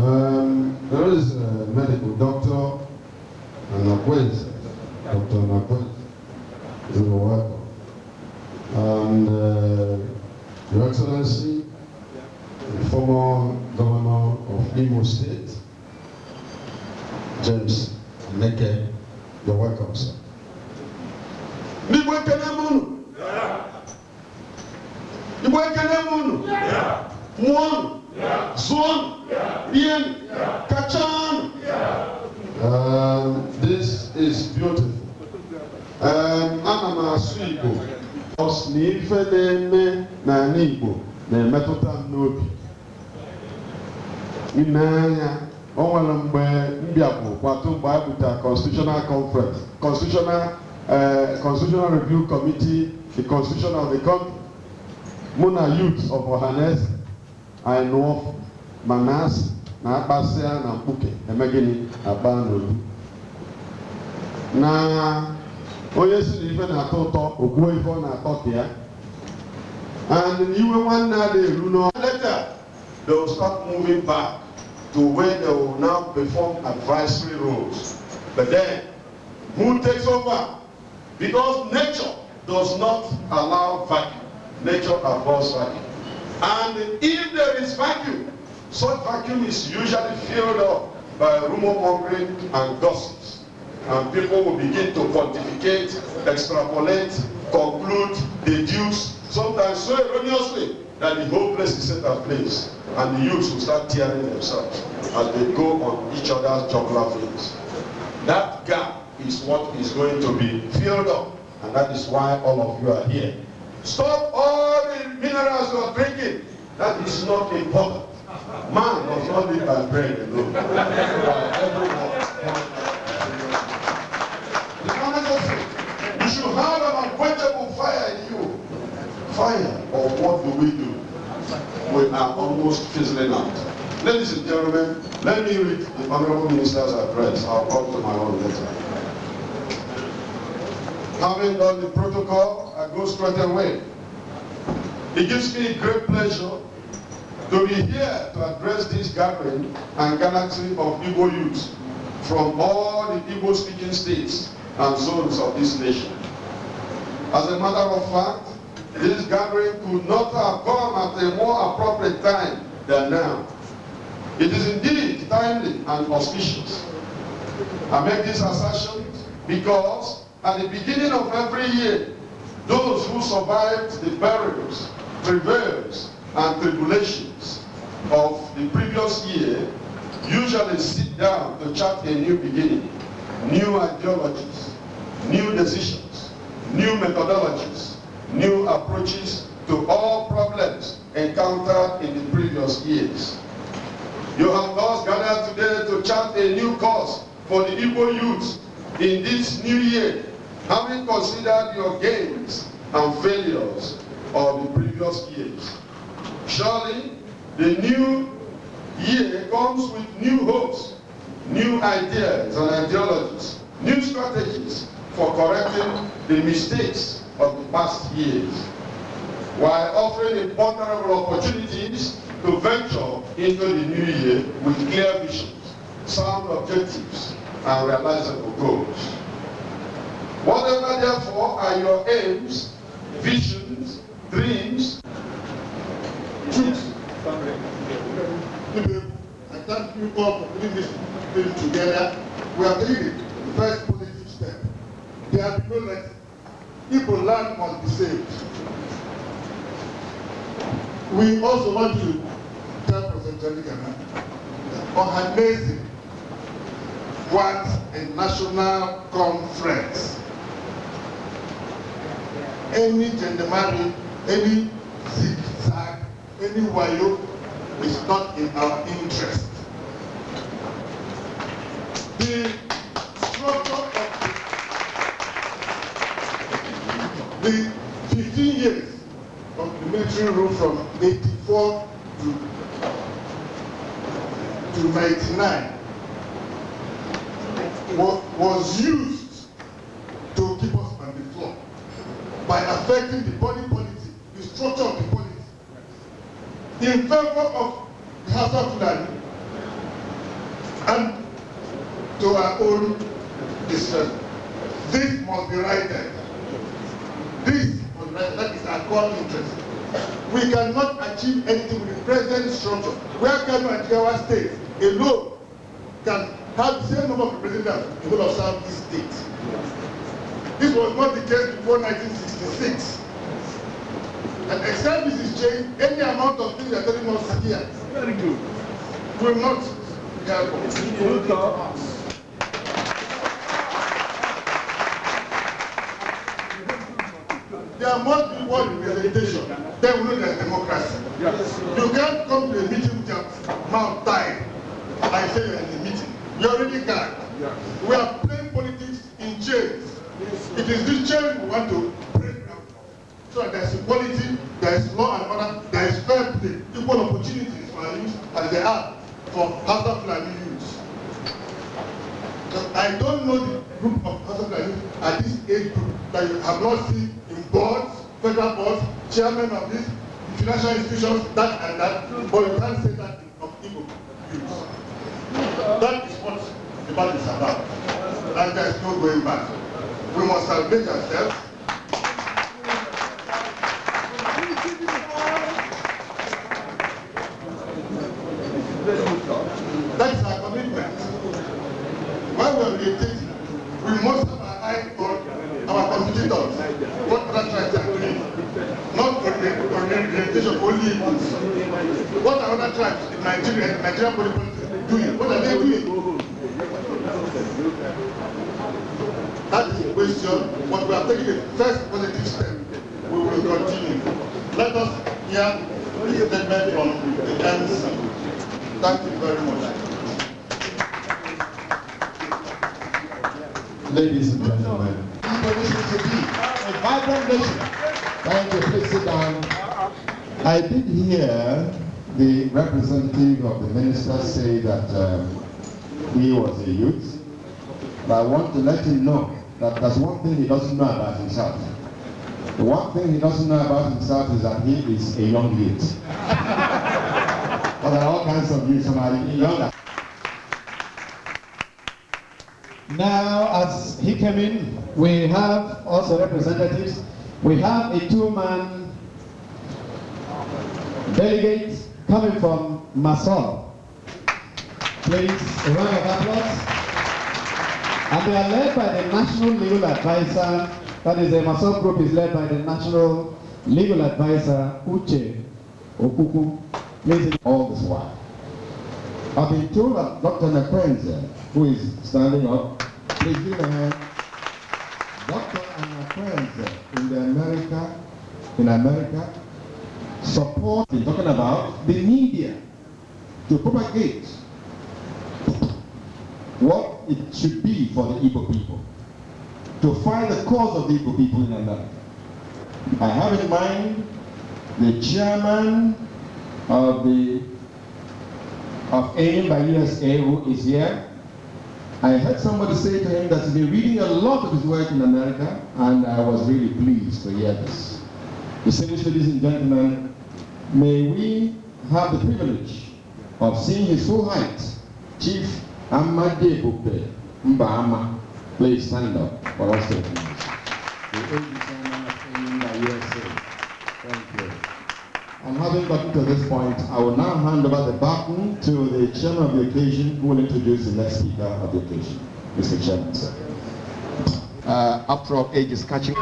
Um, there is a medical doctor, Anakwez, Dr. Are welcome. And uh, Your Excellency, the former governor of Imo State, James Neke, you're welcome, sir. Igbo ekele Rienụ. Kachanụ. Um, This is beautiful. Um, Ana m asụ Igbo. Ọs na ife na-eme n'ala Igbo na-emetụta m n'obi. Ine anya, o nwere mgbe mbịapụ kwatụ mgbe a butere constitutional conference, constitutional uh, constitutional review committee, the constitution of the country. Mụ na youth of Ohanes, anyị nụọ ma na-asị na akpasịa na mkpuke eme gịnị akpa n'olu. Na onye si na ife na-atọ ụtọ ogbuo ife ọ na-atọ ka ya. And iwe nwanne a na-eru n'ọ. Later, they will start moving back to where they will now perform advisory roles. But then, who takes over? Because nature does not allow vacuum. Nature abhors vacuum. And if there is vacuum, such vacuum is usually filled up by rumor mongering and gossips. And people will begin to pontificate, extrapolate, conclude, deduce, sometimes so erroneously that the whole place is set ablaze. And the youths will start tearing themselves as they go on each other's jugular veins. That gap is what is going to be filled up. And that is why all of you are here. Stop all the minerals you are drinking. That is not important. Man does not live by bread alone. You should have an unquenchable fire in you. Fire, or what do we do? We are almost fizzling out. Ladies and gentlemen, let me read the Honorable Minister's address. I'll come to my own later. Having done the protocol, I go straight away. It gives me great pleasure to be here to address this gathering and galaxy of Igbo youth from all the Igbo-speaking states and zones of this nation. As a matter of fact, this gathering could not have come at a more appropriate time than now. It is indeed timely and auspicious. I make this assertion because at the beginning of every year, those who survived the burials, travails, and tribulations of the previous year usually sit down to chart a new beginning, new ideologies, new decisions, new methodologies, new approaches to all problems encountered in the previous years. You have thus gathered today to chart a new course for the Igbo youth in this new year, having considered your gains and failures of the previous years. Surely, the new year comes with new hopes, new ideas and ideologies, new strategies for correcting the mistakes of the past years, while offering imponderable opportunities to venture into the new year with clear visions, sound objectives, and realizable goals. Whatever, therefore, are your aims, visions, dreams, Ibe, I thank you all for putting this thing together. We are taking the first positive step. There be no lesson. Igbo land must be saved. We also want to tell President Jenikana, Ohanese wants a national conference. Any gendarmerie, any zigzag, any wayo is not in our interest. The structure of the, the 15 years of the military rule from 84 to, to 99 was, used to keep us on the floor by affecting the body policy, the structure of the in favor of the of Fulani to our own distress. This must be righted. This must be righted. That is our core interest. We cannot achieve anything with the present structure. Where Kano and Jigawa State alone can have the same number of representatives in whole of Southeast State. This was not the case before 1966. And except this is changed, any amount of things they are telling us here Very good. will not help us. Good talk. There must be one representation. Then we know there's democracy. Yes. You can't come to a meeting with your mouth tied and say you're in a meeting. You're already gone. Yes. We are playing politics in chains. It is this chain we want to. So that there's equality, there is law and order, there is fair play, equal opportunities for our youth as they are for Hausa Fulani youths. I don't know the group of Hausa Fulani youth at this age group that you have not seen in boards, federal boards, chairman of this, financial institutions, that and that, but you can't say that of Igbo youths. That is what the battle is about. And there is no going back. We must salvage ourselves. Very good talk. That is our commitment. While we are meditating, we must have our eye on our competitors. What other tribes are doing. Not for the orientation only Igbos. What are other tribes in Nigeria, Nigerian politics doing? What are they doing? That is the question, but we are taking the first positive step. We will continue. Let us hear the statement from the MC. Thank you I did hear the representative of the minister say that um, he was a youth, but I want to let him know that there's one thing he doesn't know about himself. The one thing he doesn't know about himself is that he is a young youth. but there are all kinds of youths, somebody younger. Now, as he came in, we have also representatives. We have a two-man delegate coming from MASSOB. Please, a round of applause. And they are led by the National Legal Advisor, that is, the MASSOB group is led by the National Legal Advisor, Uche Okuku. Please, all this while. I've been told that Dr. Nakwenze, who is standing up, please give a hand. Dr. Nakwenze in America, in America, support, been talking about the media to propagate what it should be for the Igbo people, to find the cause of the Igbo people in America. I have in mind the chairman of the of AIM by USA who is here. I heard somebody say to him that he's been reading a lot of his work in America, and I was really pleased to hear this. Distinguished ladies and gentlemen, may we have the privilege of seeing his full height, Chief Amade Bupe Mbama. Please stand up for us to recognize. The. Thank you. And having gotten to this point, I will now hand over the baton to the chairman of the occasion who will introduce the next speaker of the occasion. Mr. Chairman, sir. uh, after all age is catching.